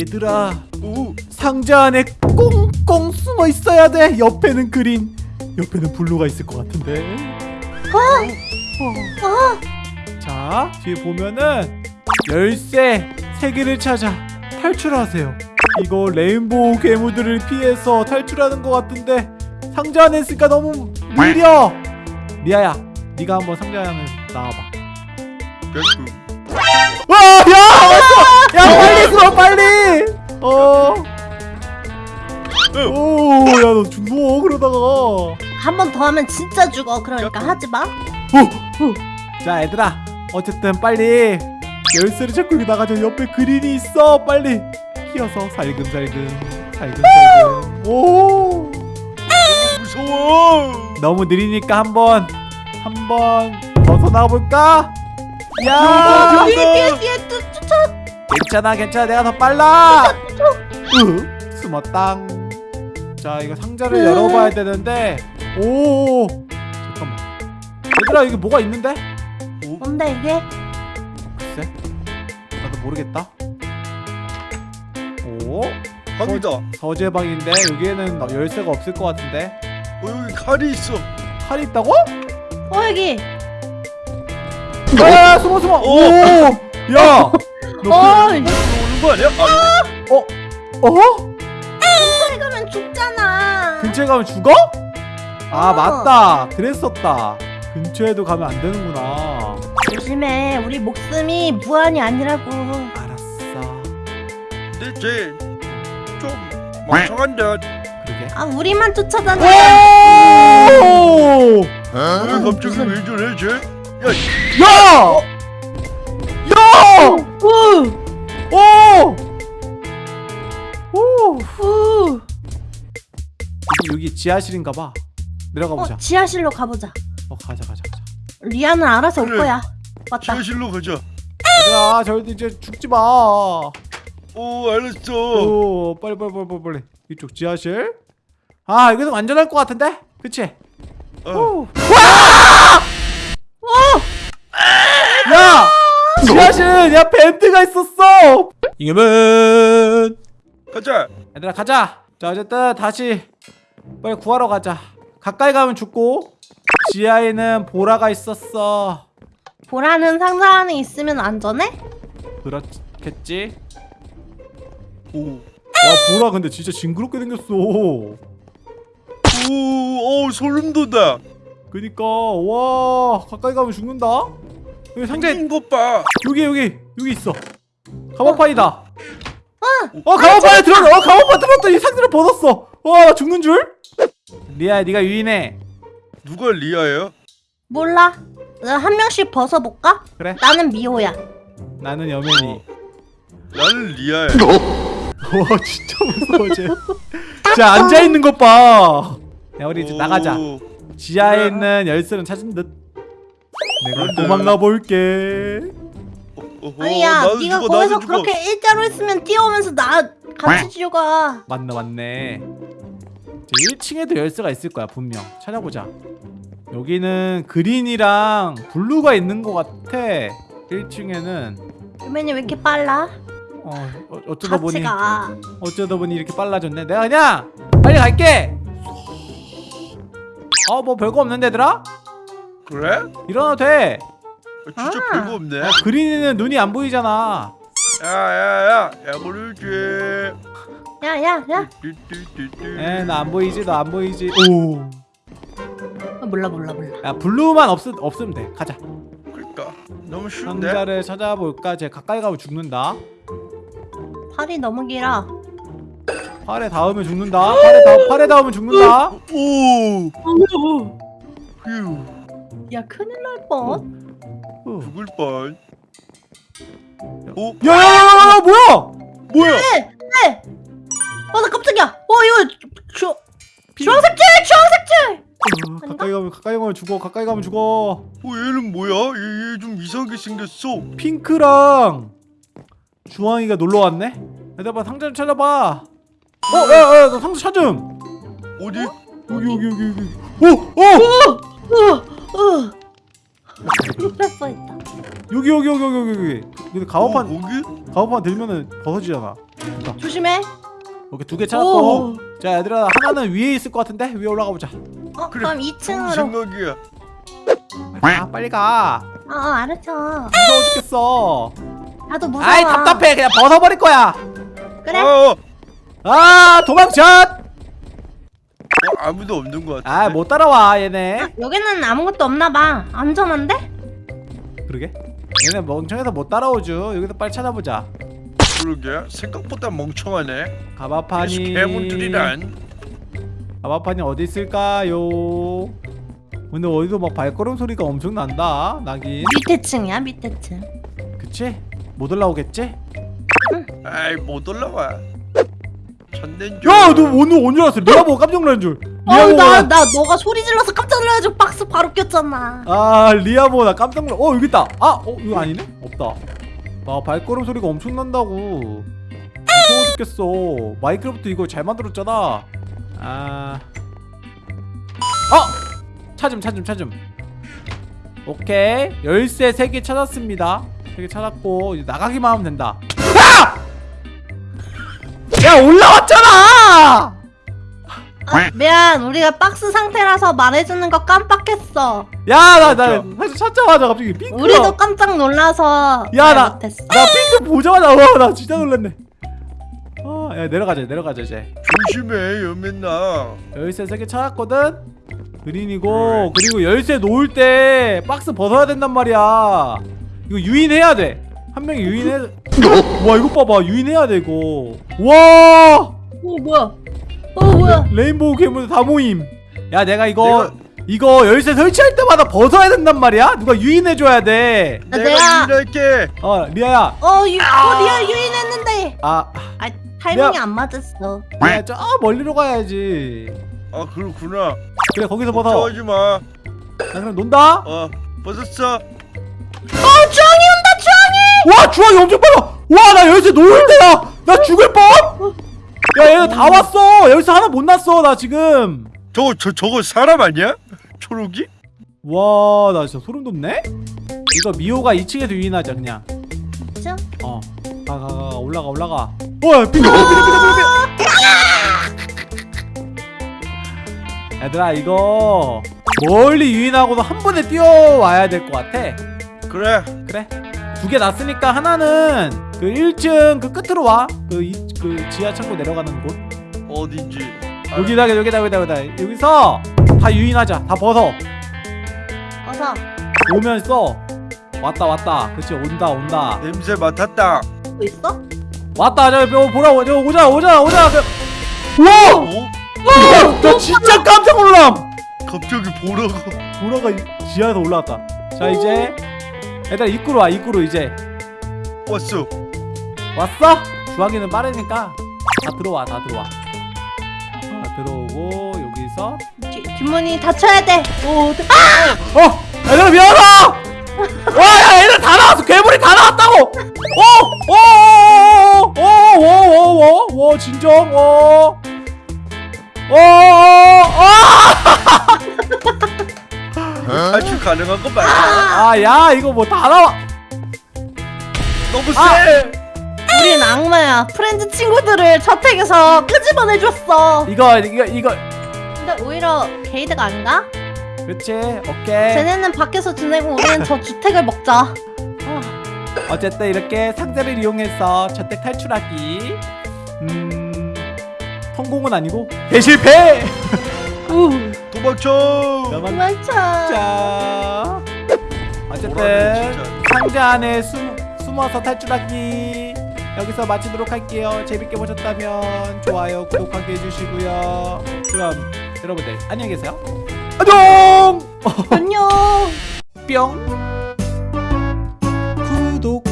얘들아. 오, 상자 안에 꽁꽁 숨어 있어야 돼. 옆에는 green. 옆에는 blue가 있을 것 같은데. 어, 자 뒤에 보면은 열쇠 세 개를 찾아 탈출하세요. 이거 rainbow 괴물들을 피해서 탈출하는 것 같은데 상자 안에 있으니까 너무 느려. 리아야 네가 한번 상자 안에 나와봐. 개꿀. 와! 야! 야 빨리 들어 빨리! 어... 오, 야너 죽어 그러다가. 한 번 더 하면 진짜 죽어. 그러니까 하지 마. 자 얘들아. 어쨌든 빨리 열쇠를 찾고 여기 나가자. 옆에 그린이 있어. 빨리 끼어서 살금살금 살금살금. 오. 무서워. 너무 느리니까 한번 한번 벗어나 볼까? 야! 뒤에 뒤에 뒤에 또 쫓아. 괜찮아 괜찮아 내가 더 빨라 으 숨었당 자 이거 상자를 으. 열어봐야 되는데 오 잠깐만 얘들아 이게 뭐가 있는데? 뭔데 이게? 글쎄 나도 모르겠다 오 방이다. 서 재방인데 여기에는 막 열쇠가 없을 것 같은데 어, 여기 칼이 있어. 칼이 있다고? 어 여기. 야 숨어 숨어 오! 오야 어. 오는 거 아니야? 아, 어? 근처에 가면 죽잖아. 근처에 가면 죽어? 아 어. 맞다 그랬었다 근처에도 가면 안 되는구나 조심해. 우리 목숨이 무한이 아니라고. 알았어 근데 쟤좀 멍청한데. 그러게 아 우리만 쫓아다녀. 오! 왜 갑자기 왜 저래 쟤? 야, 야! 야! 지하실인가 봐. 내려가 보자. 어 지하실로 가보자. 어, 가자 가자 가자. 리아는 알아서 올 그래. 거야. 맞다. 지하실로 가자. 얘들아, 저희도 이제 죽지 마. 오, 알았어. 오, 빨리 빨리 빨리 빨리. 이쪽 지하실. 아, 여기서 안전할 것 같은데? 그치? 어, 오. 와! 야! 지하실! 야, 벤트가 있었어! 이겨면! 가자. 얘들아, 가자! 자, 어쨌든 다시 빨리 구하러 가자. 가까이 가면 죽고, 지하에는 보라가 있었어. 보라는 상자 안에 있으면 안전해? 그렇겠지? 오, 와, 보라 근데 진짜 징그럽게 생겼어. 오, 오, 소름 돋아. 그니까, 와, 가까이 가면 죽는다? 여기 것 봐. 여기 여기 여기 있어 가마판이다 어 가마판에 들어가 어 가마판 들어갔더니 상자를 벗었어 와나 죽는 줄 리아야 네가 유인해 누가 리아예요? 몰라. 나한 명씩 벗어볼까? 그래 나는 미호야. 나는 여면이 나는 리아야. 와 진짜 무서워 쟤자 앉아있는 것봐야 우리 이제 나가자 오, 지하에 있는 열쇠는 찾은 듯 내가. 도망가 볼게 어, 어, 아니야, 네가 거기서 죽어. 그렇게 일자로 있으면 뛰어오면서 나 같이 죽어가. 맞네 맞네 1층에도 열쇠가 있을 거야 분명 찾아보자 여기는 그린이랑 블루가 있는 것 같아 1층에는 유맨이 왜 이렇게 빨라? 어, 어 어쩌다 같이 보니 가. 어쩌다 보니 이렇게 빨라졌네 내가 그냥 빨리 갈게 어뭐 별거 없는데 얘들아? 그래? 일어나도 돼 어, 진짜 아. 별거 없네. 그린이는 눈이 안 보이잖아 야야야, 야구를 줘. 야, 야, 야. 뚜뚜뚜뚜. 에나 안 보이지 너 안 보이지 오야 어, 몰라, 몰라, 몰라. 블루만 없, 없으면 돼 가자 그러니까 너무 쉬운데. 상자를 찾아볼까? 쟤 가까이 가면 죽는다 팔이 너무 길어. 팔에 닿으면 죽는다 팔에, 닿, 팔에 닿으면 죽는다 오, 휴, 야, 큰일 날 뻔. 어. 죽을 뻔. 오, 야야야야 뭐야 뭐야? 네, 네. 어, 나 깜짝이야. 어, 이거 주 주황색줄, 주황색줄. 어, 가까이 가면 가까이 가면 죽어 가까이 가면 죽어 어, 얘는 뭐야? 얘 좀 이상하게 생겼어. 핑크랑 주황이가 놀러 왔네 얘들아 상자 좀 찾아봐 어 야야 나 상자 찾음 어디? 여기 여기 여기 여기 오오 어, 어. 큰일 날 뻔했다. 여기 여기 여기 여기 여기 근데 가마판 어, 거기? 가오판 들면은 벗어지잖아 조심해. 오케이 두 개 찾았고 오. 자 얘들아 하나는 위에 있을 것 같은데 위에 올라가 보자 어, 그래, 그럼 좋은 2층으로. 생각이야. 아 빨리 가 어, 어, 알았어. 무서워 죽겠어 나도 무서워. 아이 답답해 그냥 벗어버릴 거야 그래. 어, 어, 아 도망쳤 어, 아무도 없는 것 같아. 아못 따라와 얘네 여기는 아무것도 없나 봐. 안전한데? 그러게 얘네 멍청해서 못 따라오죠 여기서 빨리 찾아보자 그러게 생각보다 멍청하네. 가마판이 괴물들이란. 가마판이 어디 있을까요 근데 어디서 막 발걸음 소리가 엄청 난다 나긴 밑에 층이야, 밑에 층. 그치? 못 올라오겠지? 아이 못 올라와. 천년조. 야너 오늘 언제 왔어? 리아 보고 깜짝 놀란 줄 어, 리아 보고 나, 나... 나 너가 소리 질러서 깜짝 놀라가지고 박스 바로 꼈잖아. 아 리아 보고 나 깜짝 놀라. 어 여기 있다. 아 어 이거 아니네? 없다. 아 발걸음 소리가 엄청 난다고. 무서워 죽겠어. 마이크로부터 이거 잘 만들었잖아. 아. 어! 찾음 찾음 찾음. 오케이. 열쇠 3개 찾았습니다. 3개 찾았고 이제 나가기만 하면 된다. 야! 야 올라왔잖아 아, 미안, 우리가 박스 상태라서 말해주는 거 깜빡했어. 야나 나 사실 찾자마자 갑자기 핑크 우리도 깜짝 놀라서 야, 말 나- 못했어. 나 핑크 보자마자 와나 진짜 놀랐네. 아야 내려가자 내려가자 이제. 조심해 여맨나. 열쇠 3개 찾았거든? 그린이고 그리고 열쇠 놓을 때 박스 벗어야 된단 말이야. 이거 유인해야 돼한 명이 유인해 와 이거 봐봐. 유인해야 돼 이거. 와! 어, 뭐야? 어, 뭐야? rainbow 괴물 다 모임 야 내가 이거 내가- 이거 열쇠 설치할 때마다 벗어야 된단 말이야 누가 유인해줘야 돼어 아, 내가 유인할게. 리아야 어, 유, 어, 리아 유인했는데. 아 아, 타이밍이 미안. 안 맞았어. 리아야 저 멀리로 가야지 아 그렇구나. 그래 거기서 벗어 걱정하지 마. 나 그럼 논다 어 벗었어. 어, 주황이 온다, 주황이! 와 주황이 엄청 빨라 와나 열쇠 놓을 때야 나 죽을 뻔 야 얘네 다 왔어 열쇠 하나 못 났어 나 지금 저거 저 저거 사람 아니야? 초록이? 와 나 진짜 소름 돋네 이거 미호가 2층에서 유인하자 그냥 그쵸? 어가 가 가 올라가 올라가 와 빙, 빙, 빙, 빙. 얘들아 이거 멀리 유인하고도 한 번에 뛰어와야 될 것 같아 그래. 그래 두 개 났으니까 하나는 그 1층 그 끝으로 와그 그 지하 창고 내려가는 곳. 어딘지. 아, 여기다 여기다 여기다 여기다 여기서 다 유인하자. 다 벗어. 어서. 오면 써. 왔다 왔다. 그렇지 온다 온다. 냄새 맡았다. 뭐 있어? 왔다 저 저, 보라고 저 오자 오자 오자. 그, 우와! 어? 나 진짜 깜짝 놀람! 갑자기. 보라가. 이- 지하에서 올라왔다. 자 이제 얘들아 입구로 와 입구로 이제 왔어. 왔어? 주황이는 빠르니까 다 들어와 다 들어와 다 들어오고 여기서 뒤, 뒷문이 닫혀야 돼. 오, 어! 얘들아 미안하다! 와야 얘들 다 나왔어 괴물이 다 나왔다고! 어! 어! 어! 어! 어! 어! 어! 진정 어! 어! 어! 탈출 가능한 거 맞아. 아! 야 이거 뭐 다 나와 너무 세. 아! 우린 악마야. 프렌즈 친구들을 저택에서 끄집어내줬어. 이거 이거 이거 근데 오히려 게이드가 아닌가? 그렇지 오케이 쟤네는 밖에서 지내고 우리는 저 주택을 먹자. 어쨌든 이렇게 상자를 이용해서 저택 탈출하기 음 성공은 아니고 대실패 우, 도망쳐. 도망쳐. 어쨌든. 상자 안에 숨, 숨어서 탈출하기. 여기서 마치도록 할게요. 재밌게 보셨다면 좋아요 구독하기 해주시고요. 그럼 여러분들 안녕히 계세요. 안녕! 안녕. 뿅! 구독!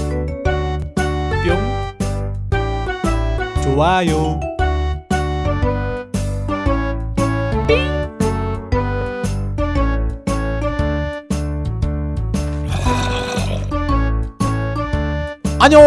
뿅! 좋아요 안녕